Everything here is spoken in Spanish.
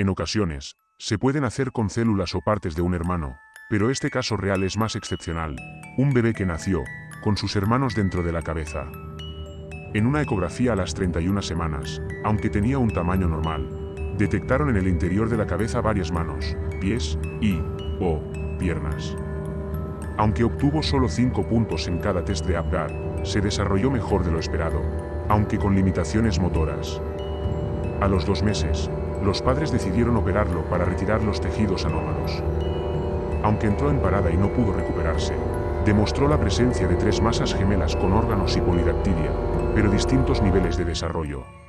En ocasiones, se pueden hacer con células o partes de un hermano, pero este caso real es más excepcional. Un bebé que nació, con sus hermanos dentro de la cabeza. En una ecografía a las 31 semanas, aunque tenía un tamaño normal, detectaron en el interior de la cabeza varias manos, pies y, o, piernas. Aunque obtuvo solo 5 puntos en cada test de Apgar, se desarrolló mejor de lo esperado, aunque con limitaciones motoras. A los dos meses, los padres decidieron operarlo para retirar los tejidos anómalos. Aunque entró en parada y no pudo recuperarse, demostró la presencia de tres masas gemelas con órganos y polidactilia, pero distintos niveles de desarrollo.